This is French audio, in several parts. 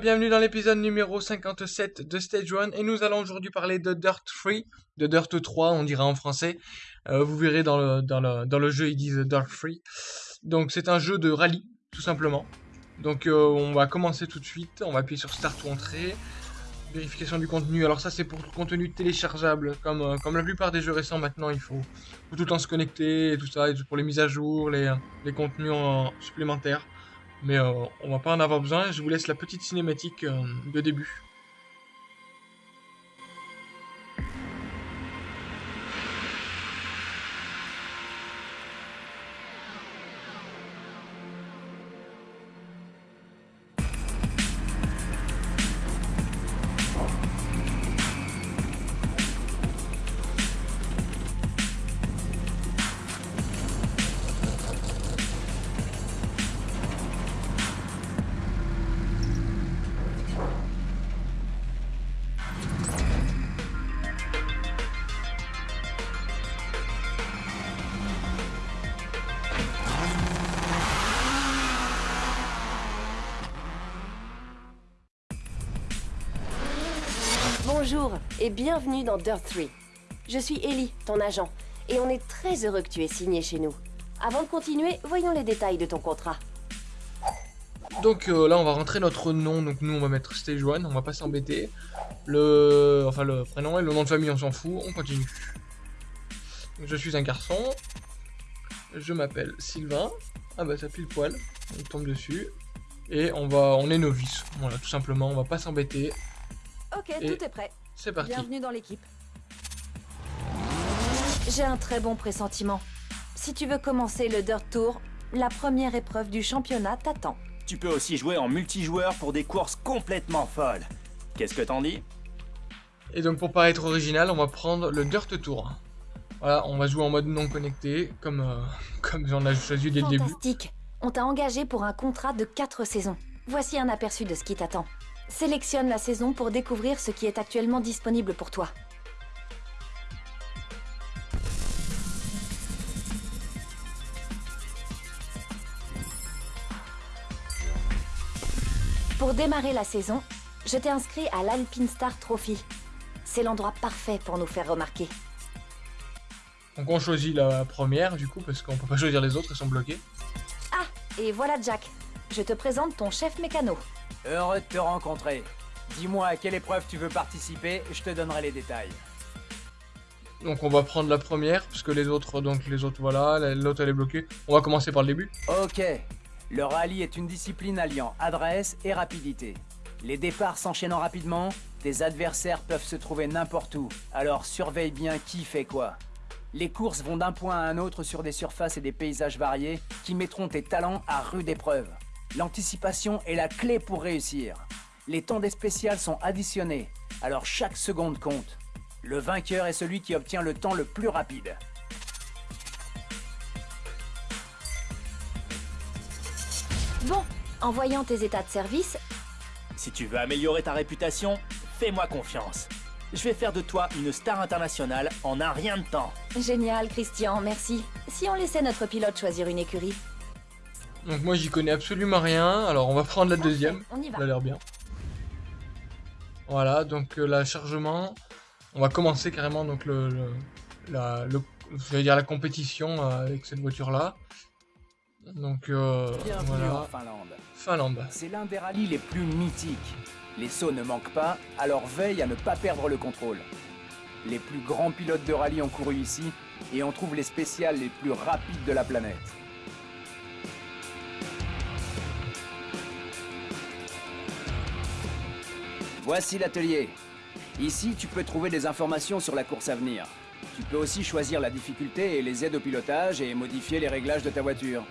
Bienvenue dans l'épisode numéro 57 de Stage 1 et nous allons aujourd'hui parler de Dirt 3, de Dirt 3 on dira en français. Euh, vous verrez dans le, dans, le, dans le jeu ils disent Dirt 3. Donc c'est un jeu de rallye tout simplement. Donc euh, on va commencer tout de suite, on va appuyer sur Start ou Entrée. Vérification du contenu, alors ça c'est pour le contenu téléchargeable, comme, euh, comme la plupart des jeux récents maintenant il faut, tout le temps se connecter et tout ça, pour les mises à jour, les, les contenus supplémentaires. Mais euh, on va pas en avoir besoin. Je vous laisse la petite cinématique euh, de début. Bonjour et bienvenue dans Dirt 3. Je suis Ellie, ton agent, et on est très heureux que tu aies signé chez nous. Avant de continuer, voyons les détails de ton contrat. Donc euh, là on va rentrer notre nom, donc nous on va mettre Stage 1, on va pas s'embêter. Le... enfin le prénom et le nom de famille on s'en fout, on continue. Je suis un garçon, je m'appelle Sylvain, ah bah ça pile poil, on tombe dessus. Et on va, on est novice, voilà tout simplement, on va pas s'embêter. Ok, Et- tout est prêt. C'est parti. Bienvenue dans l'équipe. J'ai un très bon pressentiment. Si tu veux commencer le Dirt Tour, la première épreuve du championnat t'attend. Tu peux aussi jouer en multijoueur pour des courses complètement folles. Qu'est-ce que t'en dis? Et donc pour pas être original, on va prendre le Dirt Tour. Voilà, on va jouer en mode non connecté, comme, euh, comme on a choisi dès le début. Fantastique. On t'a engagé pour un contrat de 4 saisons. Voici un aperçu de ce qui t'attend. Sélectionne la saison pour découvrir ce qui est actuellement disponible pour toi. Pour démarrer la saison, je t'ai inscrit à l'Alpine Star Trophy. C'est l'endroit parfait pour nous faire remarquer. Donc on choisit la première du coup, parce qu'on peut pas choisir les autres, elles sont bloquées. Ah, et voilà Jack. Je te présente ton chef mécano. Heureux de te rencontrer. Dis-moi à quelle épreuve tu veux participer, je te donnerai les détails. Donc on va prendre la première, parce que les autres, donc les autres voilà, la- l'autre elle est bloquée. On va commencer par le début. Ok. Le rallye est une discipline alliant adresse et rapidité. Les départs s'enchaînant rapidement, tes adversaires peuvent se trouver n'importe où, alors surveille bien qui fait quoi. Les courses vont d'un point à un autre sur des surfaces et des paysages variés qui mettront tes talents à rude épreuve. L'anticipation est la clé pour réussir. Les temps des spéciales sont additionnés, alors chaque seconde compte. Le vainqueur est celui qui obtient le temps le plus rapide. Bon, en voyant tes états de service, Si tu veux améliorer ta réputation, fais-moi confiance. Je vais faire de toi une star internationale en un rien de temps. Génial, Christian, merci. Si on laissait notre pilote choisir une écurie. Donc moi j'y connais absolument rien, alors on va prendre la deuxième. On y va. Ça a l'air bien. Voilà, donc euh, la chargement, on va commencer carrément donc le, le- la, le- je vais dire la compétition euh, avec cette voiture là. Donc euh, Bienvenue en voilà, Finlande. Finlande. C'est l'un des rallyes les plus mythiques. Les sauts ne manquent pas, alors veille à ne pas perdre le contrôle. Les plus grands pilotes de rallye ont couru ici, et on trouve les spéciales les plus rapides de la planète. Voici l'atelier. Ici, tu peux trouver des informations sur la course à venir. Tu peux aussi choisir la difficulté et les aides au pilotage et modifier les réglages de ta voiture.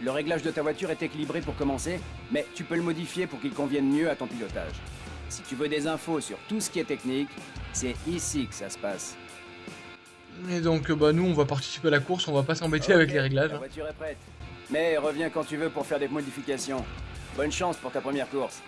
Le réglage de ta voiture est équilibré pour commencer, mais tu peux le modifier pour qu'il convienne mieux à ton pilotage. Si tu veux des infos sur tout ce qui est technique, c'est ici que ça se passe. Et donc euh, bah nous on va participer à la course, on va pas s'embêter avec les réglages. La voiture est prête. Mais reviens quand tu veux pour faire des modifications. Bonne chance pour ta première course.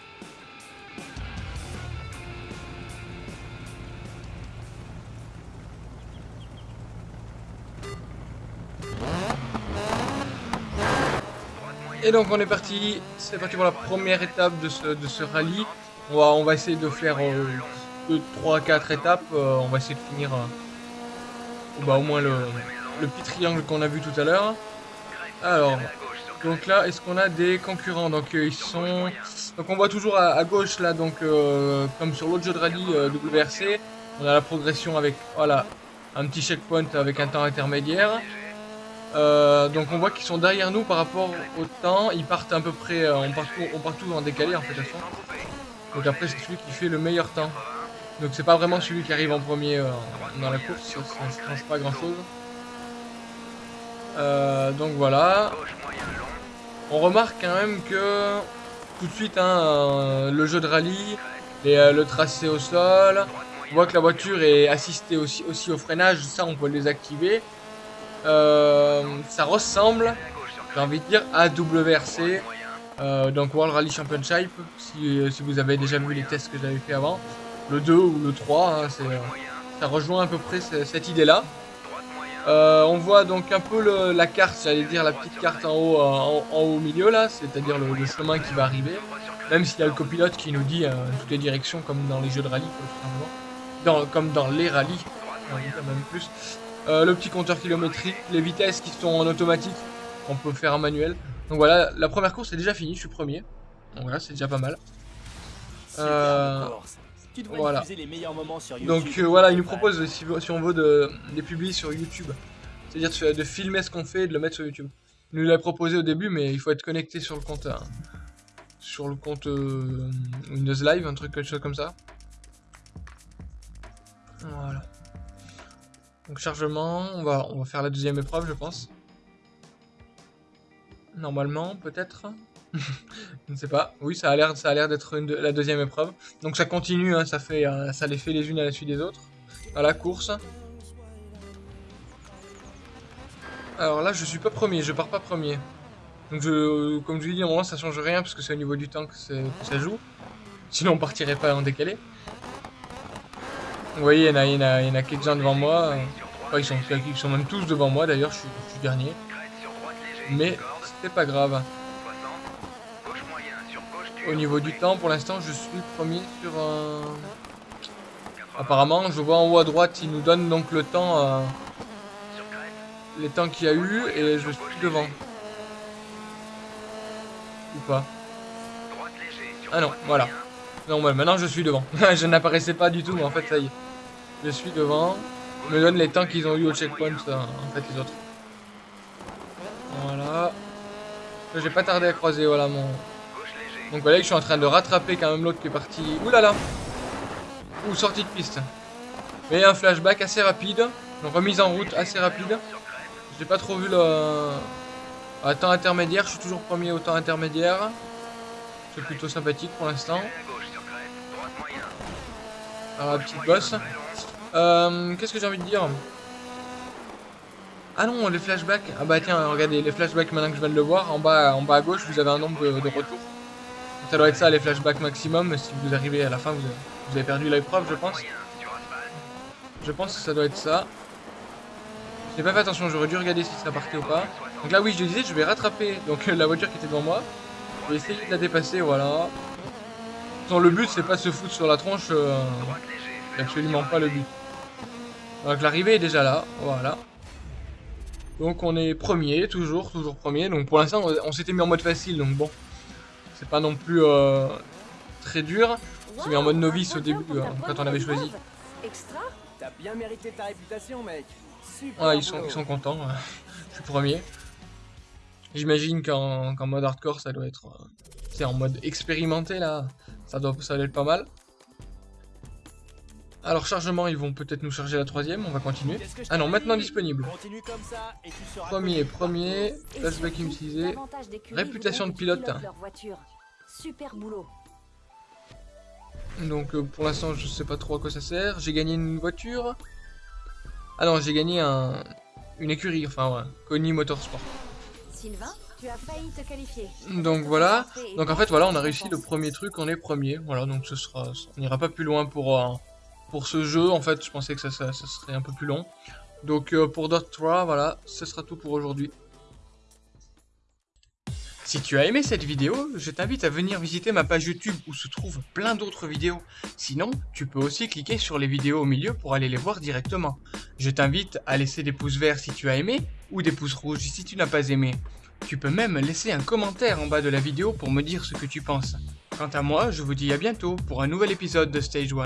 Et donc on est parti, c'est parti pour la première étape de ce, de ce rallye. On va, on va essayer de faire 2, 3, 4 étapes. Euh, on va essayer de finir euh, bah, au moins le, le petit triangle qu'on a vu tout à l'heure. Alors, donc là, est-ce qu'on a des concurrents? Donc euh, ils sont... Donc on voit toujours à, gauche là, donc comme sur l'autre jeu de rallye WRC, on a la progression avec, voilà, un petit checkpoint avec un temps intermédiaire. Euh, donc on voit qu'ils sont derrière nous par rapport au temps. Ils partent à peu près, euh, on, part on tout en décalé en fait. Donc après c'est celui qui fait le meilleur temps. Donc c'est pas vraiment celui qui arrive en premier euh, dans la course, ça ne change pas grand chose. donc voilà. On remarque quand même que tout de suite hein, le jeu de rallye et le tracé au sol. On voit que la voiture est assistée aussi, aussi au freinage, ça on peut le désactiver. Euh, ça ressemble, j'ai envie de dire, à WRC, euh, donc World Rally Championship, si, vous avez déjà vu les tests que j'avais fait avant. Le 2 ou le 3, hein, ça rejoint à peu près cette idée-là. Euh, on voit donc un peu la carte, j'allais dire la petite carte en haut, en, haut au milieu là, c'est-à-dire le, chemin qui va arriver. Même s'il y a le copilote qui nous dit toutes les directions comme dans les jeux de rallye, comme dans les rallyes, même plus. Euh, le petit compteur kilométrique, les vitesses qui sont en automatique, on peut faire en manuel. Donc voilà, la première course est déjà finie, je suis premier. Donc voilà, c'est déjà pas mal. Euh, voilà. Donc euh, voilà, il nous propose, si, on veut, de, des publis sur YouTube. C'est-à-dire de, filmer ce qu'on fait et de le mettre sur YouTube. Il nous l'a proposé au début, mais il faut être connecté sur le compte, sur le compte Windows Live, un truc quelque chose comme ça. Voilà. Donc chargement, on va, faire la deuxième épreuve je pense. Normalement, peut-être. je ne sais pas. Oui, ça a l'air, ça a l'air d'être la deuxième épreuve. Donc ça continue, hein, ça fait, euh, ça les fait les unes à la suite des autres. À la course. Alors là, je suis pas premier, je pars pas premier. Donc je, comme je dis, au moment ça change rien parce que c'est au niveau du temps que, que ça joue. Sinon on partirait pas en décalé. Vous voyez, il y en a, quelques-uns devant moi. ils, sont, ils sont même tous devant moi d'ailleurs, je, suis, dernier. Mais c'est pas grave. Au niveau du temps, pour l'instant, je suis premier sur un... Apparemment, je vois en haut à droite, il nous donne donc le temps... Euh, les temps qu'il y a eu, et je suis devant. Ou pas Ah non, voilà. Non, maintenant je suis devant. je n'apparaissais pas du tout, mais en fait, ça y est. Je suis devant. me donne les temps qu'ils ont eu au checkpoint, en fait, les autres. Voilà. J'ai pas tardé à croiser, voilà mon... Donc voilà, je suis en train de rattraper quand même l'autre qui est parti. Ouh là là Ouh, sortie de piste. Mais un flashback assez rapide. Une remise en route assez rapide. J'ai pas trop vu le... À temps intermédiaire, je suis toujours premier au temps intermédiaire. C'est plutôt sympathique pour l'instant. Ah, petite bosse. Euh, Qu'est-ce que j'ai envie de dire Ah non, les flashbacks. Ah bah tiens, regardez, les flashbacks maintenant que je viens de le voir, en bas, en bas à gauche, vous avez un nombre de, retours. Ça doit être ça, les flashbacks maximum. Si vous arrivez à la fin, vous avez, vous avez perdu je pense. Je pense que ça doit être ça. J'ai pas fait attention, j'aurais dû regarder si ça partait ou pas. Donc là, oui, je disais, je vais rattraper donc la voiture qui était devant moi. Je vais essayer de la dépasser, voilà. le but, c'est pas se foutre sur la tronche. Euh, absolument pas le but. Donc l'arrivée est déjà là, voilà. Donc on est premier, toujours, toujours premier. Donc pour l'instant, on, s'était mis en mode facile, donc bon. C'est pas non plus euh, très dur. On s'est mis en mode novice au début, euh, quand on avait choisi. T'as bien mérité ta réputation, mec. Ah, ils sont, ils sont contents. Je suis premier. J'imagine qu'en mode hardcore, ça doit être... C'est euh, en mode expérimenté, là. Ça doit, ça doit être pas mal. Alors chargement, ils vont peut-être nous charger la troisième, on va continuer. Ah non, maintenant disponible. Premier, premier, flashback utilisé, réputation de pilote. Super boulot. Donc euh, pour l'instant, je sais pas trop à quoi ça sert. J'ai gagné une voiture. Ah non, j'ai gagné un, une écurie, enfin ouais, Connie Motorsport. Donc voilà, donc en fait voilà, on a réussi le premier truc, on est premier. Voilà, donc ce sera, on n'ira pas plus loin pour... Euh, pour ce jeu. En fait, je pensais que ça, serait un peu plus long. Donc euh, pour Dot 3, voilà, ce sera tout pour aujourd'hui. Si tu as aimé cette vidéo, je t'invite à venir visiter ma page YouTube où se trouvent plein d'autres vidéos. Sinon, tu peux aussi cliquer sur les vidéos au milieu pour aller les voir directement. Je t'invite à laisser des pouces verts si tu as aimé ou des pouces rouges si tu n'as pas aimé. Tu peux même laisser un commentaire en bas de la vidéo pour me dire ce que tu penses. Quant à moi, je vous dis à bientôt pour un nouvel épisode de Stage 1.